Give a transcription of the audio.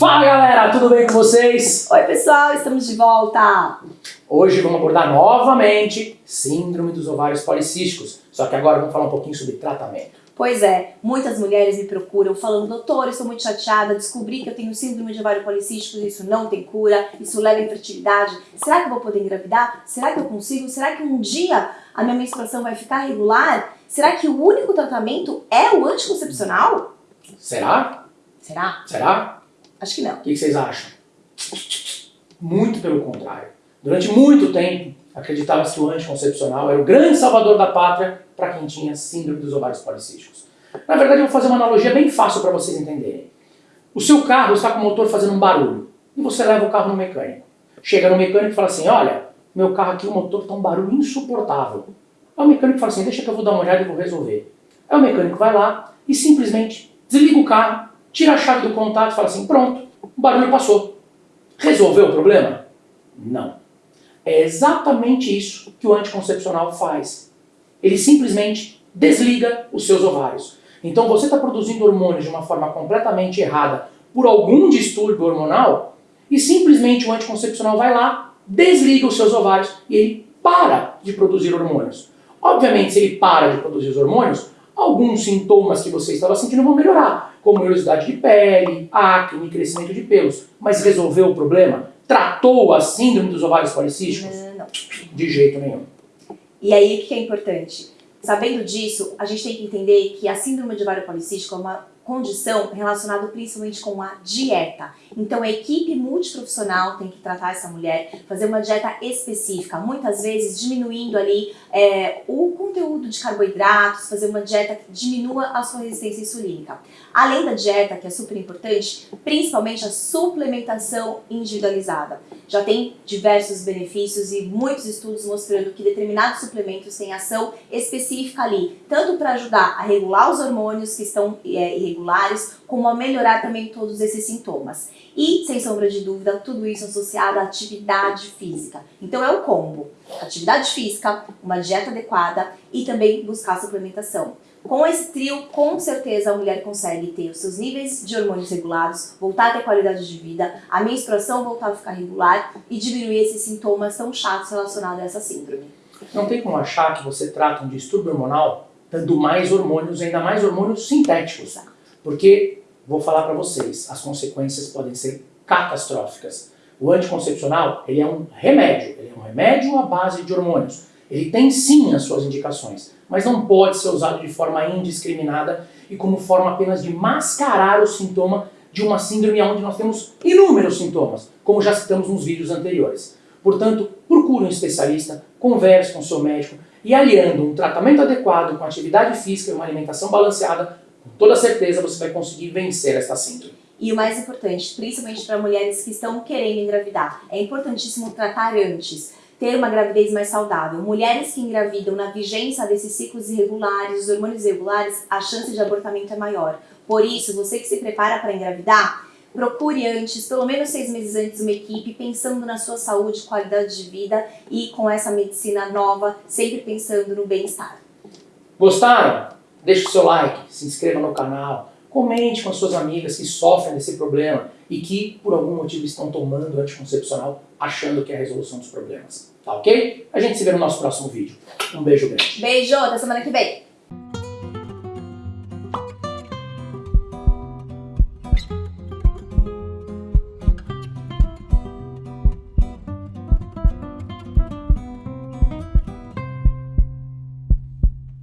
Fala galera, tudo bem com vocês? Oi pessoal, estamos de volta! Hoje vamos abordar novamente Síndrome dos Ovários Policísticos, só que agora vamos falar um pouquinho sobre tratamento. Pois é, muitas mulheres me procuram falando, doutor, estou muito chateada, descobri que eu tenho síndrome de ovário policístico, isso não tem cura, isso leva à infertilidade, será que eu vou poder engravidar? Será que eu consigo? Será que um dia a minha menstruação vai ficar regular? Será que o único tratamento é o anticoncepcional? Será? Será? Será? Acho que não. O que vocês acham? Muito pelo contrário. Durante muito tempo, acreditava-se que o anticoncepcional era o grande salvador da pátria para quem tinha síndrome dos ovários policísticos. Na verdade, eu vou fazer uma analogia bem fácil para vocês entenderem. O seu carro está com o motor fazendo um barulho e você leva o carro no mecânico. Chega no mecânico e fala assim, olha, meu carro aqui, o motor está um barulho insuportável. Aí o mecânico fala assim, deixa que eu vou dar uma olhada e vou resolver. Aí o mecânico vai lá e simplesmente desliga o carro, tira a chave do contato e fala assim, pronto, o barulho passou. Resolveu o problema? Não. É exatamente isso que o anticoncepcional faz. Ele simplesmente desliga os seus ovários. Então você está produzindo hormônios de uma forma completamente errada por algum distúrbio hormonal e simplesmente o anticoncepcional vai lá, desliga os seus ovários e ele para de produzir hormônios. Obviamente, se ele para de produzir os hormônios, alguns sintomas que você estava sentindo vão melhorar, como oleosidade de pele, acne, crescimento de pelos. Mas resolveu o problema? Tratou a síndrome dos ovários policísticos? Não. De jeito nenhum. E aí, o que é importante? Sabendo disso, a gente tem que entender que a síndrome de ovário policístico é uma condição relacionada principalmente com a dieta. Então a equipe multiprofissional tem que tratar essa mulher, fazer uma dieta específica, muitas vezes diminuindo ali é, o conteúdo de carboidratos, fazer uma dieta que diminua a sua resistência insulínica. Além da dieta, que é super importante, principalmente a suplementação individualizada. Já tem diversos benefícios e muitos estudos mostrando que determinados suplementos têm ação específica ali, tanto para ajudar a regular os hormônios que estão é, irregulares, como a melhorar também todos esses sintomas. E, sem sombra de dúvida, tudo isso associado à atividade física. Então é o combo, atividade física, uma dieta adequada e também buscar suplementação. Com esse trio, com certeza a mulher consegue ter os seus níveis de hormônios regulados, voltar a ter qualidade de vida, a menstruação voltar a ficar regular e diminuir esses sintomas tão chatos relacionados a essa síndrome. Não tem como achar que você trata um distúrbio hormonal dando mais hormônios, ainda mais hormônios sintéticos. Porque, vou falar para vocês, as consequências podem ser catastróficas. O anticoncepcional, ele é um remédio, ele é um remédio à base de hormônios. Ele tem sim as suas indicações, mas não pode ser usado de forma indiscriminada e como forma apenas de mascarar o sintoma de uma síndrome onde nós temos inúmeros sintomas, como já citamos nos vídeos anteriores. Portanto, procure um especialista, converse com seu médico e aliando um tratamento adequado com atividade física e uma alimentação balanceada, com toda certeza você vai conseguir vencer esta síndrome. E o mais importante, principalmente para mulheres que estão querendo engravidar, é importantíssimo tratar antes ter uma gravidez mais saudável. Mulheres que engravidam na vigência desses ciclos irregulares, os hormônios irregulares, a chance de abortamento é maior. Por isso, você que se prepara para engravidar, procure antes, pelo menos seis meses antes, uma equipe pensando na sua saúde, qualidade de vida e com essa medicina nova, sempre pensando no bem-estar. Gostaram? Deixe o seu like, se inscreva no canal, comente com as suas amigas que sofrem desse problema e que, por algum motivo, estão tomando anticoncepcional achando que é a resolução dos problemas. Tá ok? A gente se vê no nosso próximo vídeo. Um beijo grande. Beijo, até semana que vem.